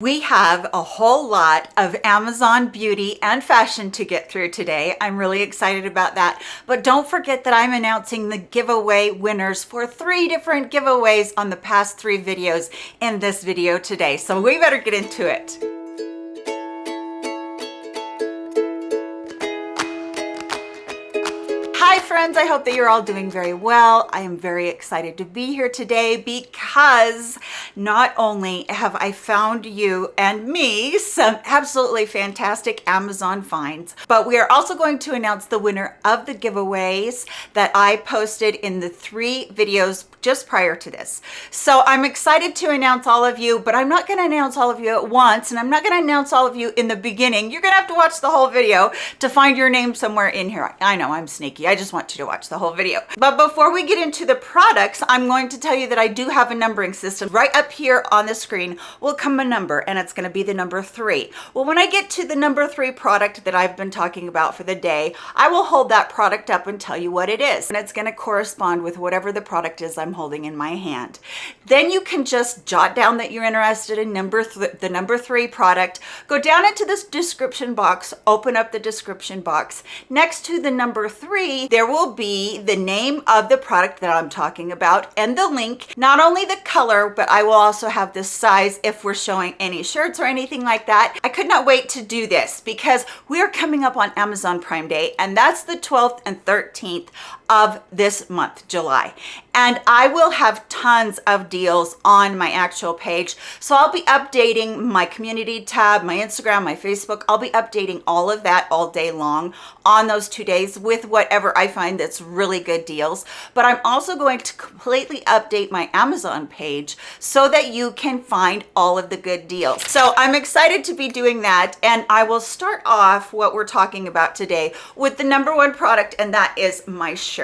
We have a whole lot of Amazon beauty and fashion to get through today. I'm really excited about that. But don't forget that I'm announcing the giveaway winners for three different giveaways on the past three videos in this video today. So we better get into it. Friends, I hope that you're all doing very well. I am very excited to be here today because not only have I found you and me some absolutely fantastic Amazon finds, but we are also going to announce the winner of the giveaways that I posted in the three videos just prior to this. So I'm excited to announce all of you, but I'm not going to announce all of you at once, and I'm not going to announce all of you in the beginning. You're going to have to watch the whole video to find your name somewhere in here. I know I'm sneaky. I just want you to watch the whole video. But before we get into the products, I'm going to tell you that I do have a numbering system. Right up here on the screen will come a number, and it's going to be the number three. Well, when I get to the number three product that I've been talking about for the day, I will hold that product up and tell you what it is. And it's going to correspond with whatever the product is I'm holding in my hand. Then you can just jot down that you're interested in number the number three product. Go down into this description box, open up the description box. Next to the number three, there will be the name of the product that I'm talking about and the link, not only the color, but I will also have the size if we're showing any shirts or anything like that. I could not wait to do this because we are coming up on Amazon Prime Day and that's the 12th and 13th of this month, July. And I will have tons of deals on my actual page. So I'll be updating my community tab, my Instagram, my Facebook. I'll be updating all of that all day long on those two days with whatever I find that's really good deals. But I'm also going to completely update my Amazon page so that you can find all of the good deals. So I'm excited to be doing that. And I will start off what we're talking about today with the number one product, and that is my shirt.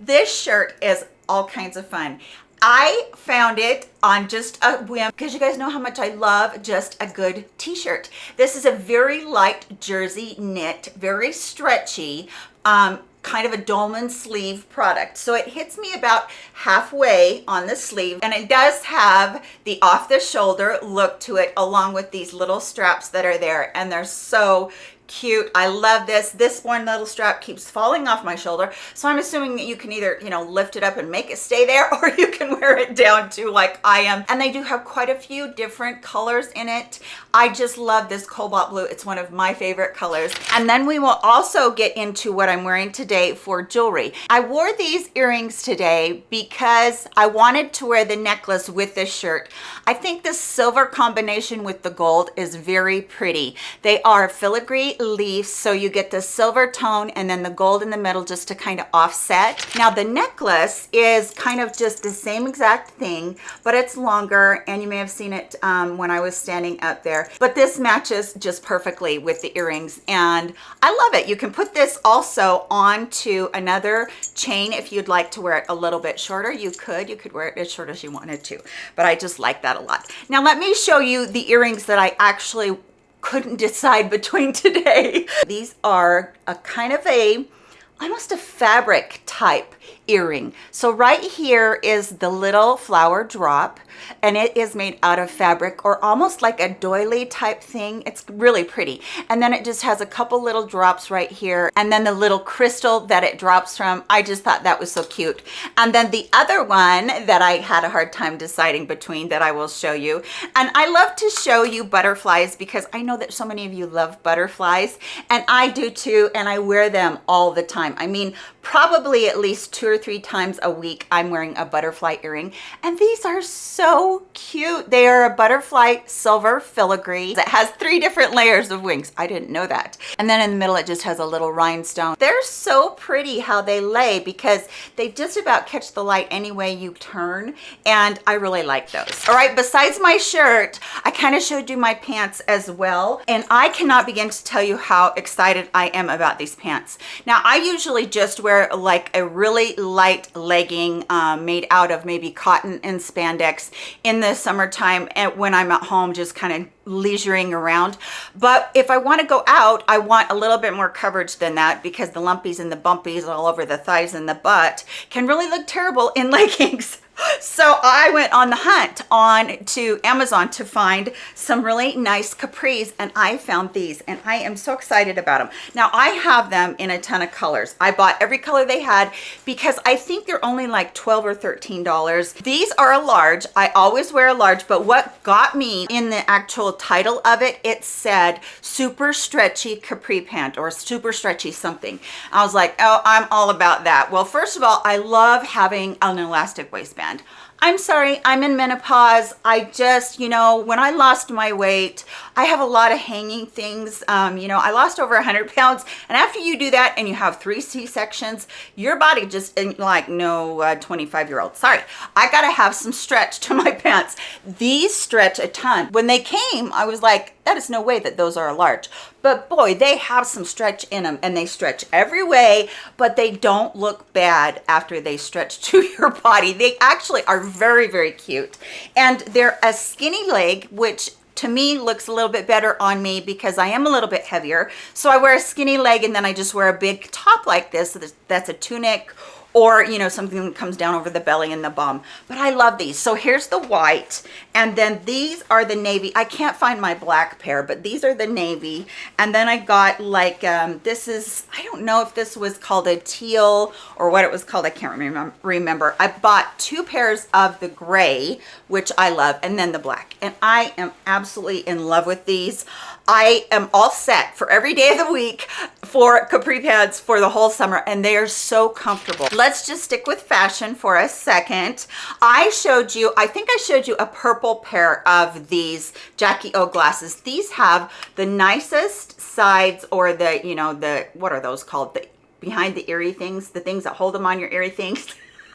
This shirt is all kinds of fun. I found it on just a whim because you guys know how much I love just a good t-shirt. This is a very light jersey knit, very stretchy, um, kind of a dolman sleeve product. So it hits me about halfway on the sleeve and it does have the off the shoulder look to it along with these little straps that are there and they're so cute. I love this. This one little strap keeps falling off my shoulder. So i'm assuming that you can either you know lift it up and make it stay there or you can wear it down too like i am. And they do have quite a few different colors in it i just love this cobalt blue. It's one of my favorite colors. And then we will also get into what i'm wearing today for jewelry. I wore these earrings today because i wanted to wear the necklace with this shirt. I think the silver combination with the gold is very pretty. They are filigree leaves so you get the silver tone and then the gold in the middle just to kind of offset. Now the necklace is kind of just the same exact thing but it's longer and you may have seen it um, when I was standing up there but this matches just perfectly with the earrings. And I love it. You can put this also onto another chain if you'd like to wear it a little bit shorter. You could you could wear it as short as you wanted to but I just like that a lot. Now let me show you the earrings that I actually couldn't decide between today. These are a kind of a almost a fabric type earring. So right here is the little flower drop and it is made out of fabric or almost like a doily type thing. It's really pretty. And then it just has a couple little drops right here and then the little crystal that it drops from. I just thought that was so cute. And then the other one that I had a hard time deciding between that I will show you. And I love to show you butterflies because I know that so many of you love butterflies and I do too and I wear them all the time. I mean, probably at least two or three times a week I'm wearing a butterfly earring. And these are so cute. They are a butterfly silver filigree that has three different layers of wings. I didn't know that. And then in the middle it just has a little rhinestone. They're so pretty how they lay because they just about catch the light any way you turn. And I really like those. All right besides my shirt I kind of showed you my pants as well. And I cannot begin to tell you how excited I am about these pants. Now I usually just wear like a really light legging um, made out of maybe cotton and spandex in the summertime and when I'm at home just kind of leisuring around. But if I want to go out I want a little bit more coverage than that because the lumpies and the bumpies all over the thighs and the butt can really look terrible in leggings so I went on the hunt on to Amazon to find some really nice capris and I found these and I am so excited about them. Now I have them in a ton of colors. I bought every color they had because I think they're only like 12 or 13 dollars. These are a large. I always wear a large but what got me in the actual title of it it said super stretchy capri pant or super stretchy something. I was like oh I'm all about that. Well first of all I love having an elastic waistband I'm sorry, I'm in menopause. I just, you know, when I lost my weight, I have a lot of hanging things. Um, you know, I lost over 100 pounds. And after you do that and you have three C-sections, your body just like, no, 25 year old. Sorry, I got to have some stretch to my pants. These stretch a ton. When they came, I was like, that is no way that those are a large but boy they have some stretch in them and they stretch every way but they don't look bad after they stretch to your body they actually are very very cute and they're a skinny leg which to me looks a little bit better on me because I am a little bit heavier. So I wear a skinny leg and then I just wear a big top like this. That's a tunic or you know something that comes down over the belly and the bum. But i love these. So here's the white and then these are the navy. I can't find my black pair but these are the navy. And then i got like um this is i don't know if this was called a teal or what it was called. I can't remember remember. I bought two pairs of the gray which i love and then the black. And i am absolutely in love with these I am all set for every day of the week for capri pants for the whole summer and they are so comfortable. Let's just stick with fashion for a second. I showed you, I think I showed you a purple pair of these Jackie O glasses. These have the nicest sides or the, you know, the, what are those called? The behind the earry things, the things that hold them on your earry things.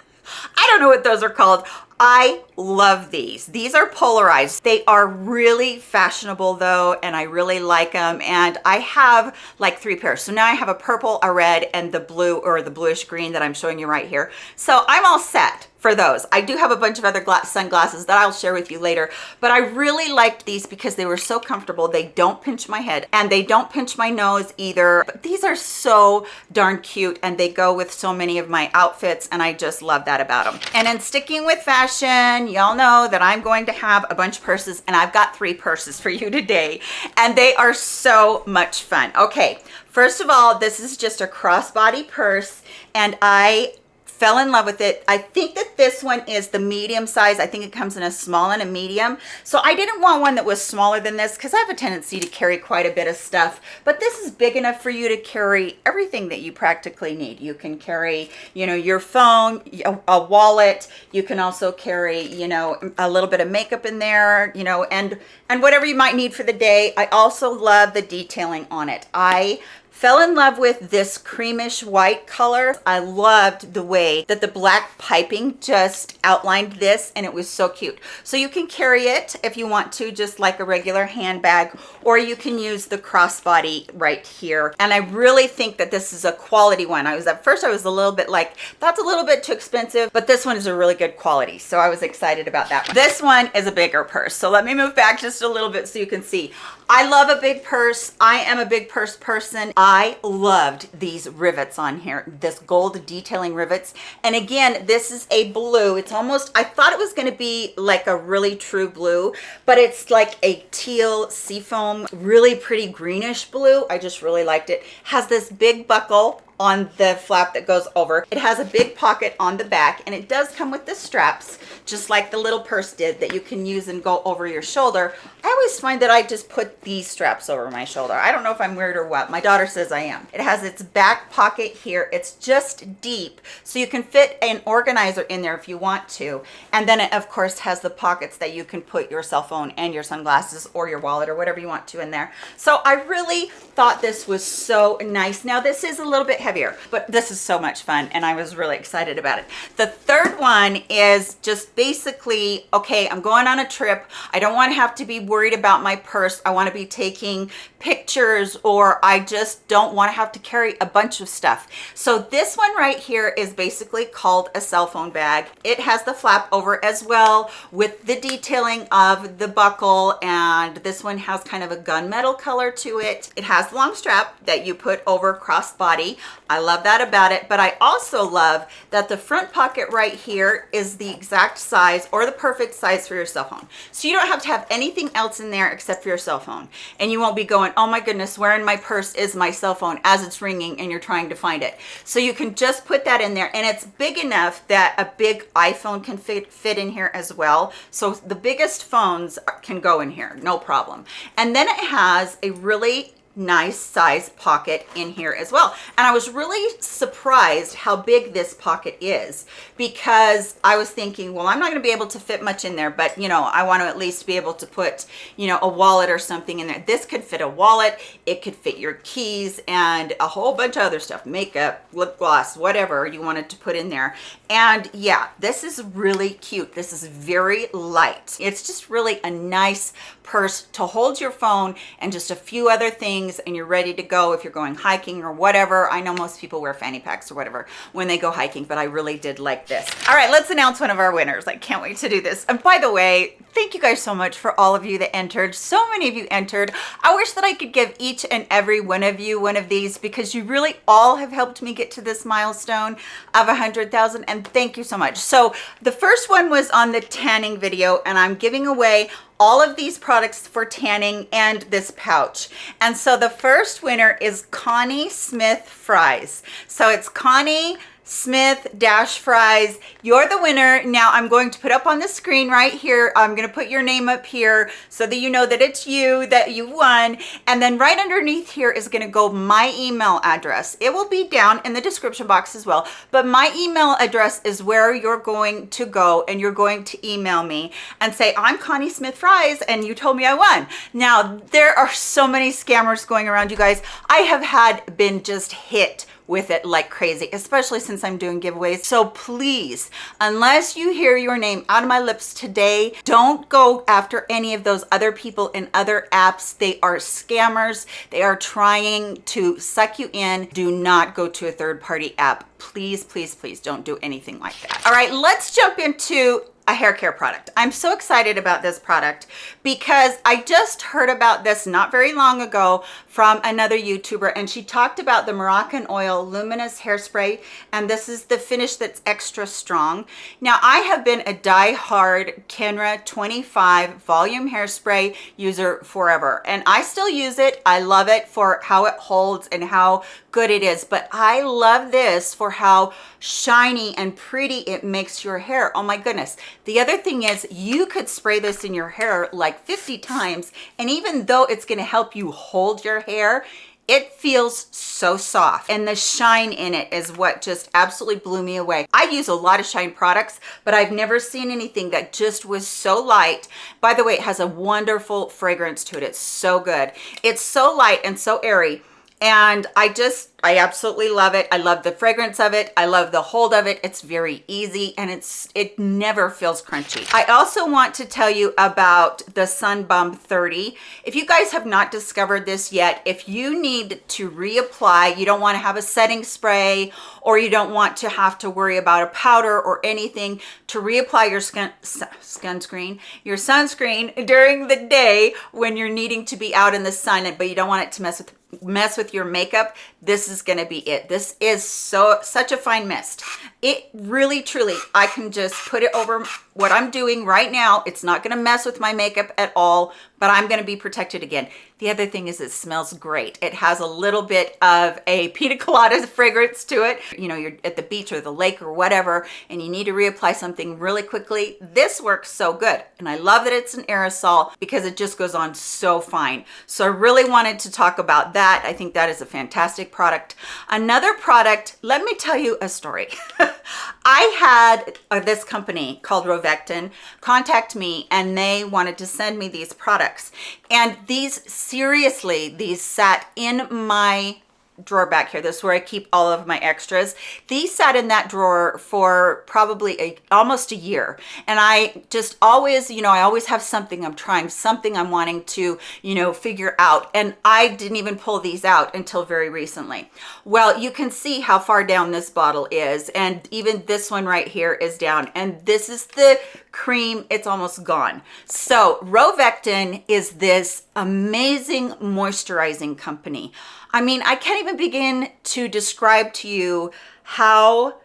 I don't know what those are called. I love these. These are polarized. They are really fashionable though, and I really like them. And I have like three pairs. So now I have a purple, a red, and the blue or the bluish green that I'm showing you right here. So I'm all set for those. I do have a bunch of other sunglasses that I'll share with you later, but I really liked these because they were so comfortable. They don't pinch my head and they don't pinch my nose either. But these are so darn cute and they go with so many of my outfits and I just love that about them. And in sticking with fashion, y'all know that I'm going to have a bunch of purses and I've got three purses for you today and they are so much fun. Okay, first of all, this is just a crossbody purse and I fell in love with it. I think that this one is the medium size. I think it comes in a small and a medium. So I didn't want one that was smaller than this because I have a tendency to carry quite a bit of stuff. But this is big enough for you to carry everything that you practically need. You can carry, you know, your phone, a, wallet. You can also carry, you know, a little bit of makeup in there, you know, and and whatever you might need for the day. I also love the detailing on it. I Fell in love with this creamish white color. I loved the way that the black piping just outlined this and it was so cute. So you can carry it if you want to, just like a regular handbag, or you can use the crossbody right here. And I really think that this is a quality one. I was at first, I was a little bit like, that's a little bit too expensive, but this one is a really good quality. So I was excited about that. This one is a bigger purse. So let me move back just a little bit so you can see. I love a big purse. I am a big purse person. I loved these rivets on here, this gold detailing rivets. And again, this is a blue. It's almost, I thought it was gonna be like a really true blue, but it's like a teal seafoam, really pretty greenish blue. I just really liked it. Has this big buckle on the flap that goes over. It has a big pocket on the back and it does come with the straps, just like the little purse did that you can use and go over your shoulder. I always find that I just put these straps over my shoulder. I don't know if I'm weird or what. My daughter says I am. It has its back pocket here. It's just deep, so you can fit an organizer in there if you want to. And then it, of course, has the pockets that you can put your cell phone and your sunglasses or your wallet or whatever you want to in there. So I really thought this was so nice. Now, this is a little bit heavier, but this is so much fun and I was really excited about it. The third one is just basically, okay, I'm going on a trip. I don't want to have to be worried about my purse. I want to be taking pictures or I just don't want to have to carry a bunch of stuff. So this one right here is basically called a cell phone bag. It has the flap over as well with the detailing of the buckle and this one has kind of a gunmetal color to it. It has long strap that you put over crossbody. I love that about it, but I also love that the front pocket right here is the exact size or the perfect size for your cell phone. So you don't have to have anything else in there except for your cell phone. And you won't be going, oh my goodness, where in my purse is my cell phone as it's ringing and you're trying to find it. So you can just put that in there and it's big enough that a big iPhone can fit, fit in here as well. So the biggest phones can go in here, no problem. And then it has a really nice size pocket in here as well. And I was really surprised how big this pocket is because I was thinking, well, I'm not gonna be able to fit much in there, but you know, I wanna at least be able to put, you know, a wallet or something in there. This could fit a wallet, it could fit your keys and a whole bunch of other stuff, makeup, lip gloss, whatever you wanted to put in there. And yeah, this is really cute. This is very light. It's just really a nice purse to hold your phone and just a few other things and you're ready to go if you're going hiking or whatever. I know most people wear fanny packs or whatever when they go hiking, but I really did like this. All right, let's announce one of our winners. I can't wait to do this. And by the way, thank you guys so much for all of you that entered. So many of you entered. I wish that I could give each and every one of you one of these because you really all have helped me get to this milestone of a 100,000 and thank you so much. So the first one was on the tanning video and I'm giving away all of these products for tanning and this pouch. And so the first winner is Connie Smith Fries. So it's Connie Smith Dash Fries. You're the winner. Now I'm going to put up on the screen right here. I'm going to put your name up here so that you know that it's you, that you won. And then right underneath here is going to go my email address. It will be down in the description box as well. But my email address is where you're going to go and you're going to email me and say, I'm Connie Smith Fries and you told me I won. Now there are so many scammers going around you guys. I have had been just hit with it like crazy, especially since I'm doing giveaways. So please, unless you hear your name out of my lips today, don't go after any of those other people in other apps. They are scammers. They are trying to suck you in. Do not go to a third party app. Please, please, please don't do anything like that. All right, let's jump into a hair care product. I'm so excited about this product because I just heard about this not very long ago from another YouTuber and she talked about the Moroccan Oil Luminous Hairspray and this is the finish that's extra strong. Now I have been a die-hard Kenra 25 volume hairspray user forever and I still use it. I love it for how it holds and how good it is but I love this for how shiny and pretty it makes your hair. Oh my goodness. The other thing is you could spray this in your hair like 50 times and even though it's going to help you hold your hair, it feels so soft and the shine in it is what just absolutely blew me away. I use a lot of shine products, but I've never seen anything that just was so light. By the way, it has a wonderful fragrance to it. It's so good. It's so light and so airy and I just I absolutely love it. I love the fragrance of it. I love the hold of it. It's very easy and it's it never feels crunchy. I also want to tell you about the Sun Bum 30. If you guys have not discovered this yet, if you need to reapply, you don't want to have a setting spray or you don't want to have to worry about a powder or anything to reapply your skin sunscreen, your sunscreen during the day when you're needing to be out in the sun but you don't want it to mess with mess with your makeup this is going to be it. This is so such a fine mist it really truly i can just put it over what i'm doing right now it's not going to mess with my makeup at all but i'm going to be protected again the other thing is it smells great. It has a little bit of a pina colada fragrance to it. You know, you're at the beach or the lake or whatever, and you need to reapply something really quickly. This works so good. And I love that it's an aerosol because it just goes on so fine. So I really wanted to talk about that. I think that is a fantastic product. Another product, let me tell you a story. I had uh, this company called Rovectin contact me and they wanted to send me these products. And these seriously, these sat in my drawer back here. This is where I keep all of my extras. These sat in that drawer for probably a, almost a year. And I just always, you know, I always have something I'm trying, something I'm wanting to, you know, figure out. And I didn't even pull these out until very recently. Well, you can see how far down this bottle is. And even this one right here is down. And this is the cream, it's almost gone. So Rovectin is this amazing moisturizing company. I mean, I can't even begin to describe to you how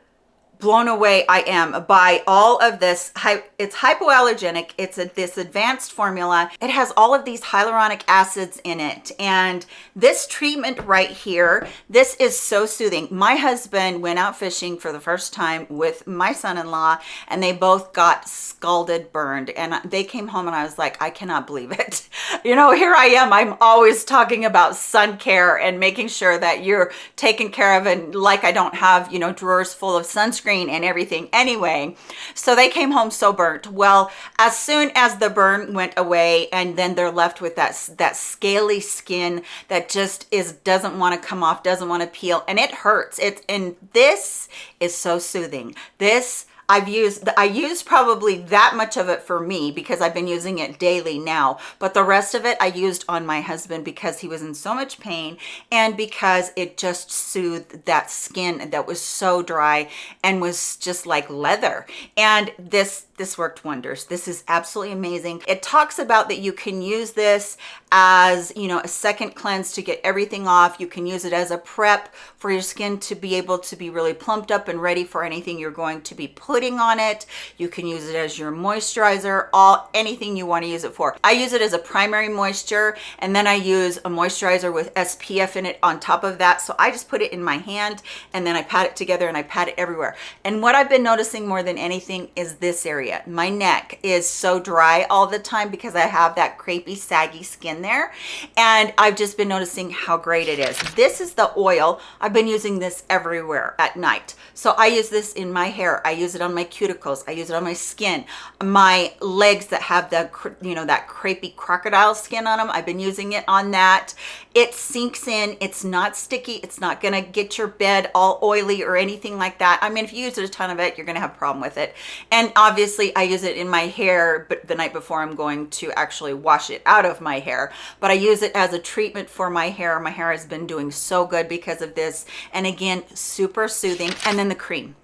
blown away I am by all of this. It's hypoallergenic. It's a, this advanced formula. It has all of these hyaluronic acids in it. And this treatment right here, this is so soothing. My husband went out fishing for the first time with my son-in-law and they both got scalded, burned. And they came home and I was like, I cannot believe it. You know, here I am. I'm always talking about sun care and making sure that you're taken care of and like I don't have, you know, drawers full of sunscreen and everything anyway. So they came home so burnt. Well, as soon as the burn went away and then they're left with that, that scaly skin that just is, doesn't want to come off, doesn't want to peel and it hurts. It's, and this is so soothing. This I've used, I used probably that much of it for me because I've been using it daily now, but the rest of it I used on my husband because he was in so much pain and because it just soothed that skin that was so dry and was just like leather. And this, this worked wonders. This is absolutely amazing. It talks about that you can use this as, you know, a second cleanse to get everything off. You can use it as a prep for your skin to be able to be really plumped up and ready for anything you're going to be putting on it. You can use it as your moisturizer, all anything you want to use it for. I use it as a primary moisture and then I use a moisturizer with SPF in it on top of that. So I just put it in my hand and then I pat it together and I pat it everywhere. And what I've been noticing more than anything is this area. My neck is so dry all the time because I have that crepey, saggy skin there. And I've just been noticing how great it is. This is the oil. I've been using this everywhere at night. So I use this in my hair. I use it on on my cuticles. I use it on my skin. My legs that have the, you know, that crepey crocodile skin on them. I've been using it on that. It sinks in. It's not sticky. It's not going to get your bed all oily or anything like that. I mean, if you use a ton of it, you're going to have a problem with it. And obviously I use it in my hair, but the night before I'm going to actually wash it out of my hair. But I use it as a treatment for my hair. My hair has been doing so good because of this. And again, super soothing. And then the cream.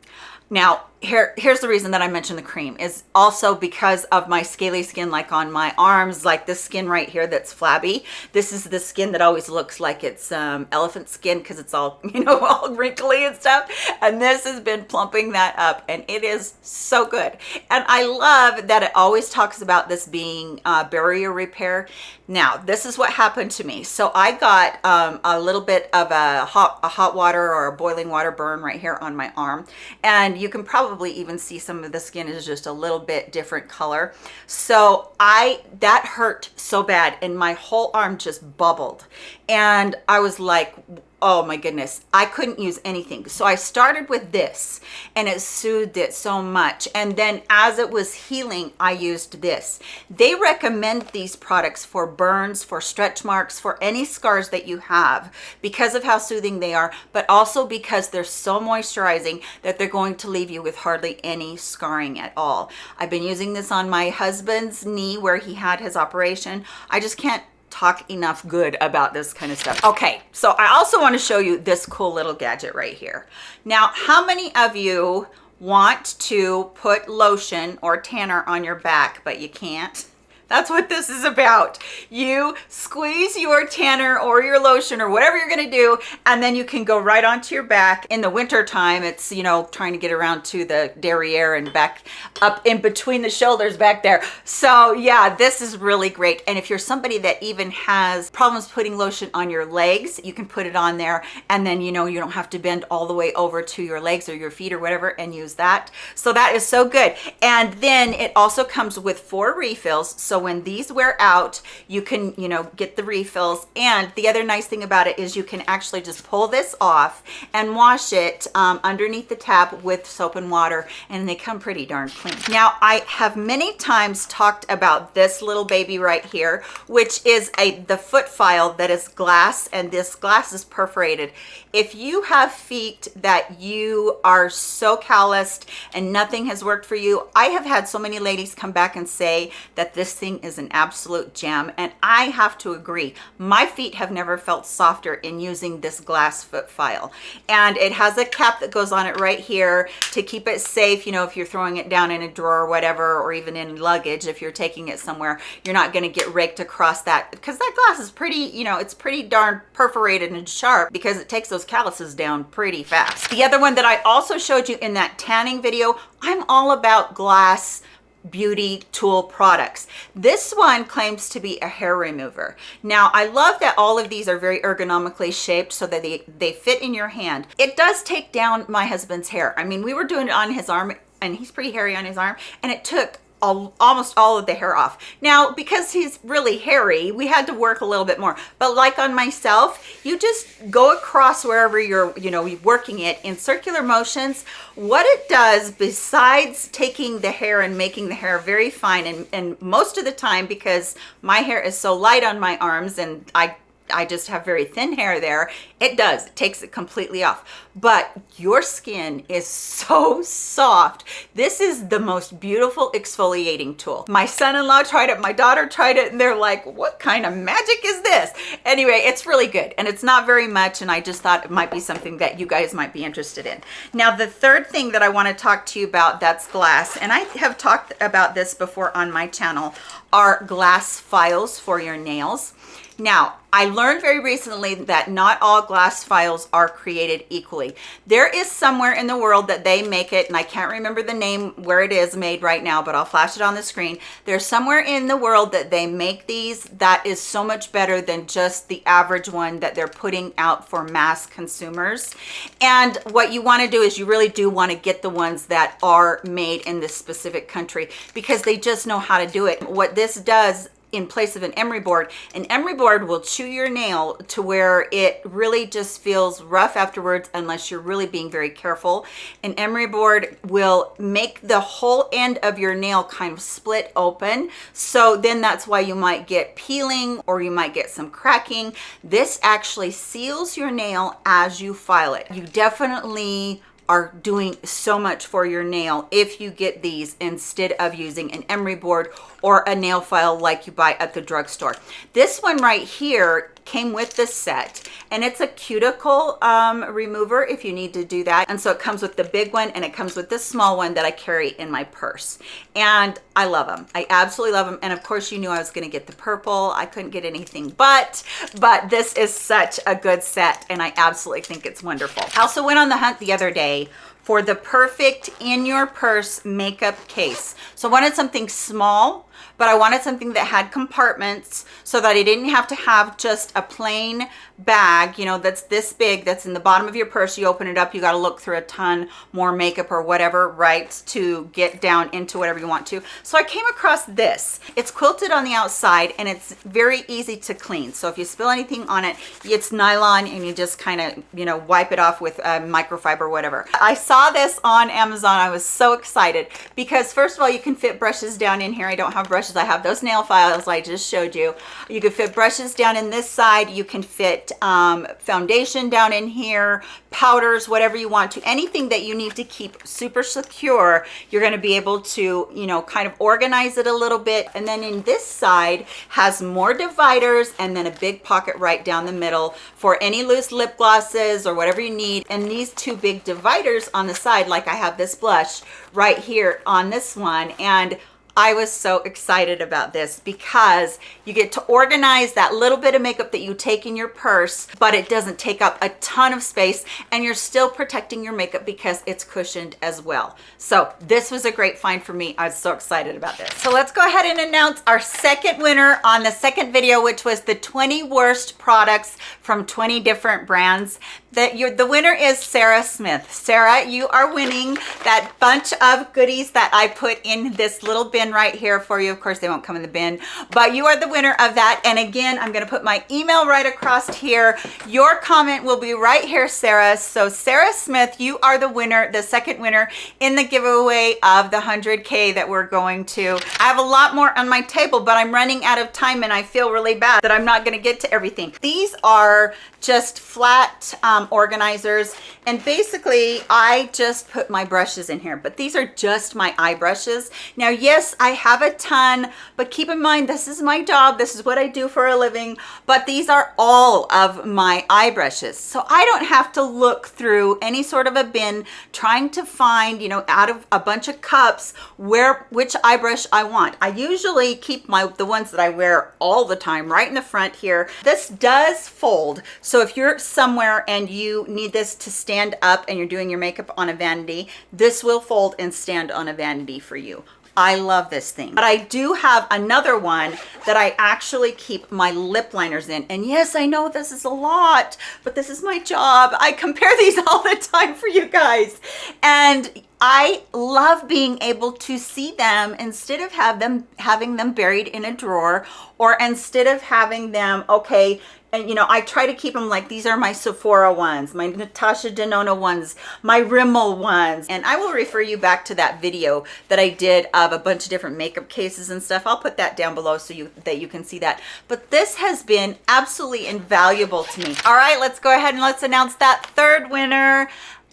Now, here here's the reason that i mentioned the cream is also because of my scaly skin like on my arms like this skin right here that's flabby. This is the skin that always looks like it's um, elephant skin because it's all you know all wrinkly and stuff. And this has been plumping that up and it is so good. And i love that it always talks about this being uh, barrier repair. Now this is what happened to me. So i got um, a little bit of a hot a hot water or a boiling water burn right here on my arm. And you can probably probably even see some of the skin is just a little bit different color. So I, that hurt so bad and my whole arm just bubbled. And I was like, oh my goodness i couldn't use anything. So i started with this and it soothed it so much. And then as it was healing i used this. They recommend these products for burns for stretch marks for any scars that you have because of how soothing they are but also because they're so moisturizing that they're going to leave you with hardly any scarring at all. I've been using this on my husband's knee where he had his operation. I just can't talk enough good about this kind of stuff. Okay, so I also want to show you this cool little gadget right here. Now, how many of you want to put lotion or tanner on your back, but you can't? That's what this is about. You squeeze your tanner or your lotion or whatever you're gonna do, and then you can go right onto your back. In the winter time, it's, you know, trying to get around to the derriere and back up in between the shoulders back there. So yeah, this is really great. And if you're somebody that even has problems putting lotion on your legs, you can put it on there and then, you know, you don't have to bend all the way over to your legs or your feet or whatever and use that. So that is so good. And then it also comes with four refills. So when these wear out, you can, you know, get the refills. And the other nice thing about it is you can actually just pull this off and wash it um, underneath the tap with soap and water and they come pretty darn clean. Now, I have many times talked about this little baby right here, which is a the foot file that is glass and this glass is perforated. If you have feet that you are so calloused and nothing has worked for you, I have had so many ladies come back and say that this thing thing is an absolute gem and I have to agree. My feet have never felt softer in using this glass foot file. And it has a cap that goes on it right here to keep it safe. You know, if you're throwing it down in a drawer or whatever, or even in luggage, if you're taking it somewhere, you're not gonna get raked across that because that glass is pretty, you know, it's pretty darn perforated and sharp because it takes those calluses down pretty fast. The other one that I also showed you in that tanning video, I'm all about glass beauty tool products. This one claims to be a hair remover. Now, I love that all of these are very ergonomically shaped so that they, they fit in your hand. It does take down my husband's hair. I mean, we were doing it on his arm and he's pretty hairy on his arm and it took almost all of the hair off. Now, because he's really hairy, we had to work a little bit more. But like on myself, you just go across wherever you're, you know, working it in circular motions. What it does, besides taking the hair and making the hair very fine, and, and most of the time, because my hair is so light on my arms and I I just have very thin hair there. It does, it takes it completely off. But your skin is so soft. This is the most beautiful exfoliating tool. My son-in-law tried it, my daughter tried it, and they're like, what kind of magic is this? Anyway, it's really good, and it's not very much, and I just thought it might be something that you guys might be interested in. Now, the third thing that I wanna talk to you about that's glass, and I have talked about this before on my channel, are glass files for your nails. Now, I learned very recently that not all glass files are created equally. There is somewhere in the world that they make it, and I can't remember the name where it is made right now, but I'll flash it on the screen. There's somewhere in the world that they make these that is so much better than just the average one that they're putting out for mass consumers. And what you wanna do is you really do wanna get the ones that are made in this specific country because they just know how to do it. What this does in place of an emery board. An emery board will chew your nail to where it really just feels rough afterwards unless you're really being very careful. An emery board will make the whole end of your nail kind of split open. So then that's why you might get peeling or you might get some cracking. This actually seals your nail as you file it. You definitely are doing so much for your nail if you get these instead of using an emery board or a nail file like you buy at the drugstore. This one right here came with the set and it's a cuticle um, remover if you need to do that. And so it comes with the big one and it comes with this small one that I carry in my purse. And I love them. I absolutely love them. And of course you knew I was gonna get the purple. I couldn't get anything but, but this is such a good set and I absolutely think it's wonderful. I also went on the hunt the other day for the perfect in your purse makeup case. So I wanted something small but I wanted something that had compartments so that I didn't have to have just a plain bag, you know, that's this big, that's in the bottom of your purse. You open it up, you got to look through a ton more makeup or whatever, right, to get down into whatever you want to. So I came across this. It's quilted on the outside and it's very easy to clean. So if you spill anything on it, it's nylon and you just kind of, you know, wipe it off with a microfiber whatever. I saw this on Amazon. I was so excited because first of all, you can fit brushes down in here. I don't have brushes. I have those nail files I just showed you. You can fit brushes down in this side. You can fit um, foundation down in here, powders, whatever you want to. Anything that you need to keep super secure, you're going to be able to, you know, kind of organize it a little bit. And then in this side has more dividers and then a big pocket right down the middle for any loose lip glosses or whatever you need. And these two big dividers on the side, like I have this blush right here on this one. And I was so excited about this because you get to organize that little bit of makeup that you take in your purse, but it doesn't take up a ton of space and you're still protecting your makeup because it's cushioned as well. So this was a great find for me. I was so excited about this. So let's go ahead and announce our second winner on the second video, which was the 20 worst products from 20 different brands that you're the winner is Sarah Smith. Sarah, you are winning that bunch of goodies that I put in this little bin right here for you. Of course, they won't come in the bin, but you are the winner of that. And again, I'm going to put my email right across here. Your comment will be right here, Sarah. So Sarah Smith, you are the winner, the second winner in the giveaway of the 100K that we're going to. I have a lot more on my table, but I'm running out of time and I feel really bad that I'm not going to get to everything. These are just flat um, um, organizers. And basically, I just put my brushes in here, but these are just my eye brushes. Now, yes, I have a ton, but keep in mind, this is my job. This is what I do for a living, but these are all of my eye brushes. So I don't have to look through any sort of a bin trying to find, you know, out of a bunch of cups where, which eye brush I want. I usually keep my, the ones that I wear all the time right in the front here. This does fold. So if you're somewhere and you need this to stand up and you're doing your makeup on a vanity, this will fold and stand on a vanity for you. I love this thing. But I do have another one that I actually keep my lip liners in. And yes, I know this is a lot, but this is my job. I compare these all the time for you guys. And I love being able to see them instead of have them having them buried in a drawer or instead of having them, okay, and you know, I try to keep them like these are my Sephora ones, my Natasha Denona ones, my Rimmel ones. And I will refer you back to that video that I did of a bunch of different makeup cases and stuff. I'll put that down below so you that you can see that. But this has been absolutely invaluable to me. All right, let's go ahead and let's announce that third winner,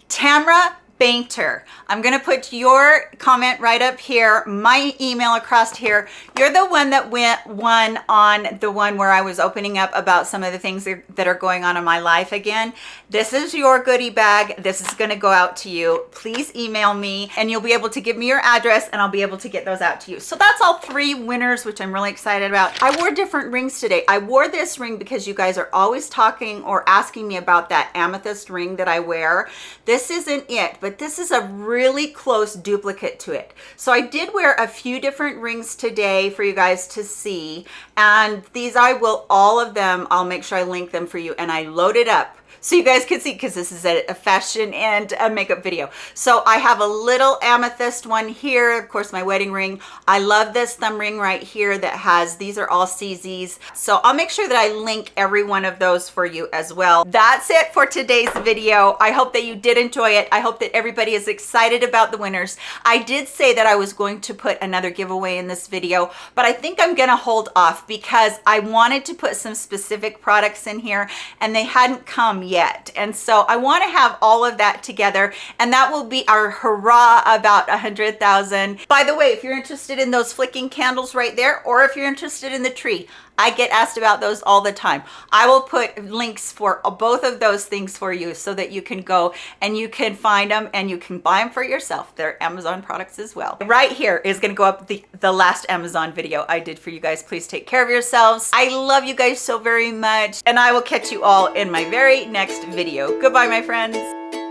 Tamra Bainter. I'm going to put your comment right up here, my email across here. You're the one that went one on the one where I was opening up about some of the things that are going on in my life again. This is your goodie bag. This is going to go out to you. Please email me and you'll be able to give me your address and I'll be able to get those out to you. So that's all three winners, which I'm really excited about. I wore different rings today. I wore this ring because you guys are always talking or asking me about that amethyst ring that I wear. This isn't it, but this is a really close duplicate to it. So I did wear a few different rings today for you guys to see. And these I will, all of them, I'll make sure I link them for you. And I loaded it up so you guys can see because this is a, fashion and a makeup video. So I have a little amethyst one here, of course my wedding ring. I love this thumb ring right here that has, these are all CZs. So I'll make sure that I link every one of those for you as well. That's it for today's video. I hope that you did enjoy it. I hope that everybody is excited about the winners. I did say that I was going to put another giveaway in this video, but I think I'm gonna hold off because I wanted to put some specific products in here and they hadn't come yet yet. And so I want to have all of that together and that will be our hurrah about a hundred thousand. By the way, if you're interested in those flicking candles right there, or if you're interested in the tree, I get asked about those all the time. I will put links for uh, both of those things for you so that you can go and you can find them and you can buy them for yourself. They're Amazon products as well. Right here is going to go up the, the last Amazon video I did for you guys. Please take care of yourselves. I love you guys so very much and I will catch you all in my very next video. Goodbye, my friends.